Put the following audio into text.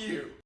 you.